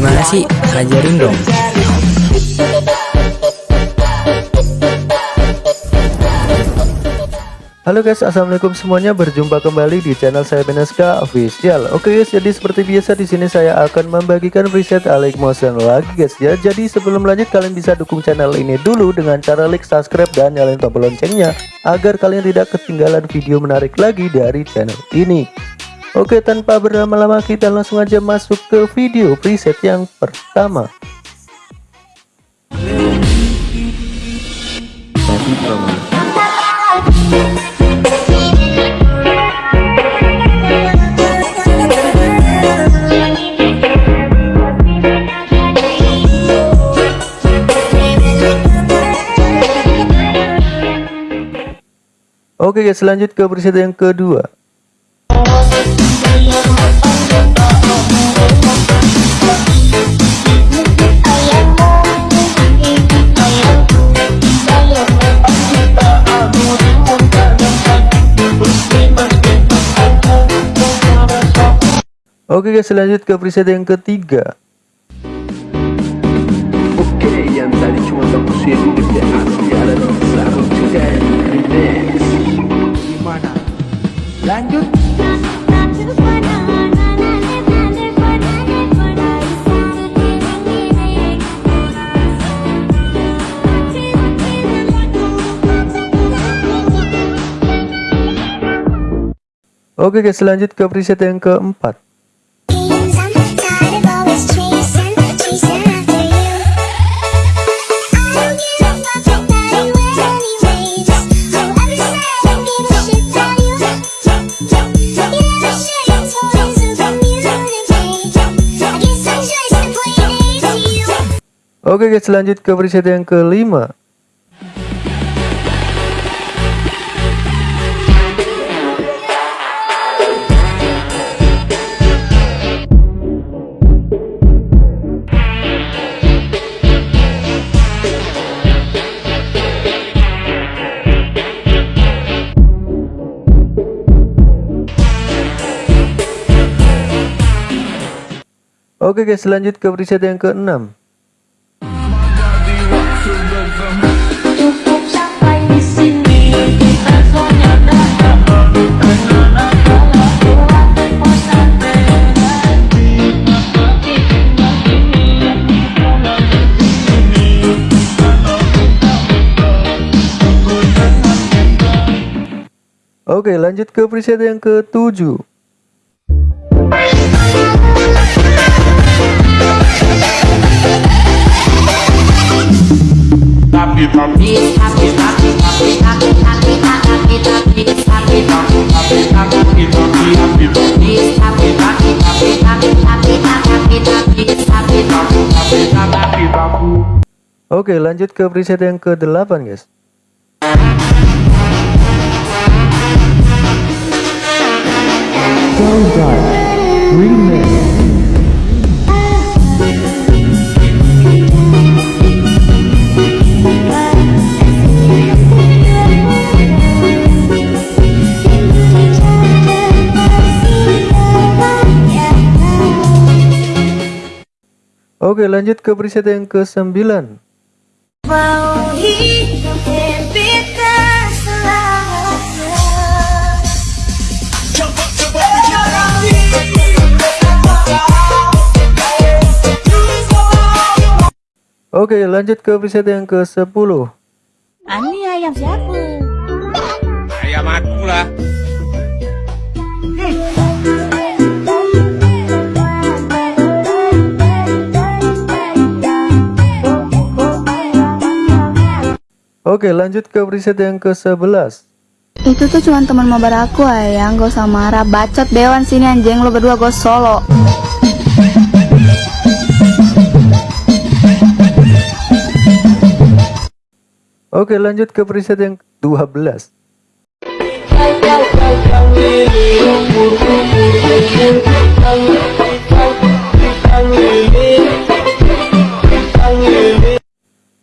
Gimana sih? Ajarin dong. Halo guys, assalamualaikum semuanya. Berjumpa kembali di channel saya Beneska Official. Oke guys, jadi seperti biasa di sini saya akan membagikan preset Alex Motion lagi guys ya. Jadi sebelum lanjut kalian bisa dukung channel ini dulu dengan cara like, subscribe dan nyalain tombol loncengnya agar kalian tidak ketinggalan video menarik lagi dari channel ini. Oke, tanpa berlama-lama kita langsung aja masuk ke video preset yang pertama. Oke guys, lanjut ke preset yang kedua. Oke guys, lanjut ke preset yang ketiga. Oke, yang tadi cuma baku sendiri di juga remix. Lanjut. Oke guys, lanjut ke preset yang keempat. Oke guys, lanjut ke preset yang kelima. Oke guys, lanjut ke preset yang keenam. Oke, lanjut ke preset yang ketujuh. Oke, lanjut ke preset yang ke-8, guys. Oke, lanjut ke preset yang ke-9. Mau hidup kita selamanya Oke, lanjut ke preset yang ke-10. Ani ayam siapa? Ayam aku lah. Oke, lanjut ke preset yang ke-11. Itu tuh cuma teman mabar aku ayang, gak usah marah Bacot dewan sini anjing, lo berdua gue solo Oke, lanjut ke preset yang 12.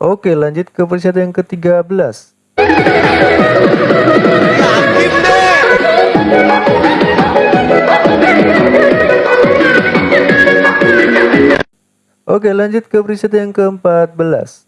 Oke, lanjut ke preset yang ke-13. Oke lanjut ke preset yang ke-14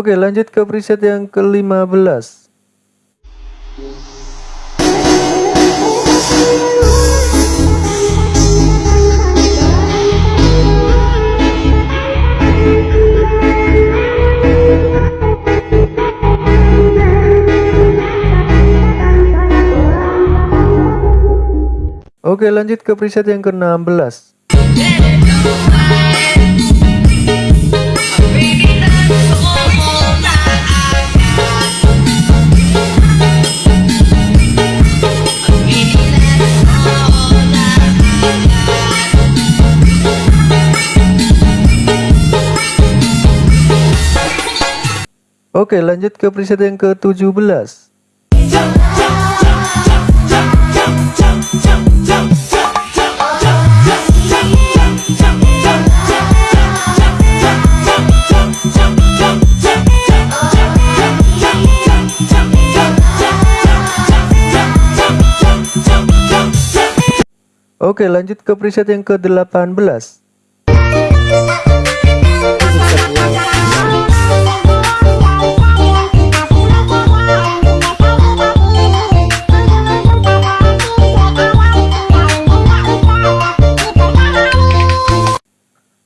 Oke lanjut ke preset yang ke-15 Oke lanjut ke preset yang ke-16 Oke lanjut ke preset yang ke-17 Oke lanjut ke preset yang ke-18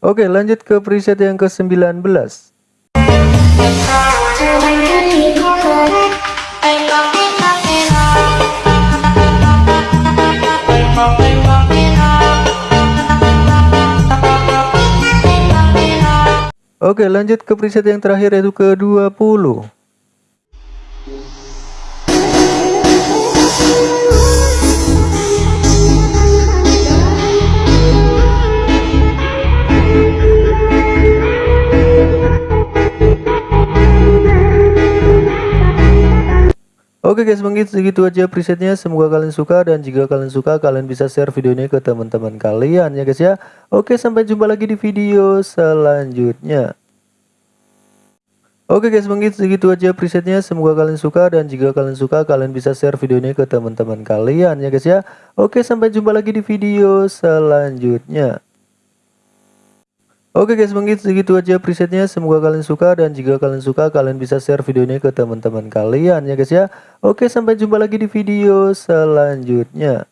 Oke lanjut ke preset yang ke-19 Oke lanjut ke preset yang terakhir yaitu ke-20 Oke guys mungkin segitu aja presetnya. Semoga kalian suka dan jika kalian suka kalian bisa share video ini ke teman-teman kalian ya guys ya. Oke sampai jumpa lagi di video selanjutnya. Oke guys mungkin segitu aja presetnya. Semoga kalian suka dan jika kalian suka kalian bisa share video ini ke teman-teman kalian ya guys ya. Oke sampai jumpa lagi di video selanjutnya Oke guys mungkin segitu aja presetnya. Semoga kalian suka dan jika kalian suka kalian bisa share video ini ke teman-teman kalian ya guys ya. Oke sampai jumpa lagi di video selanjutnya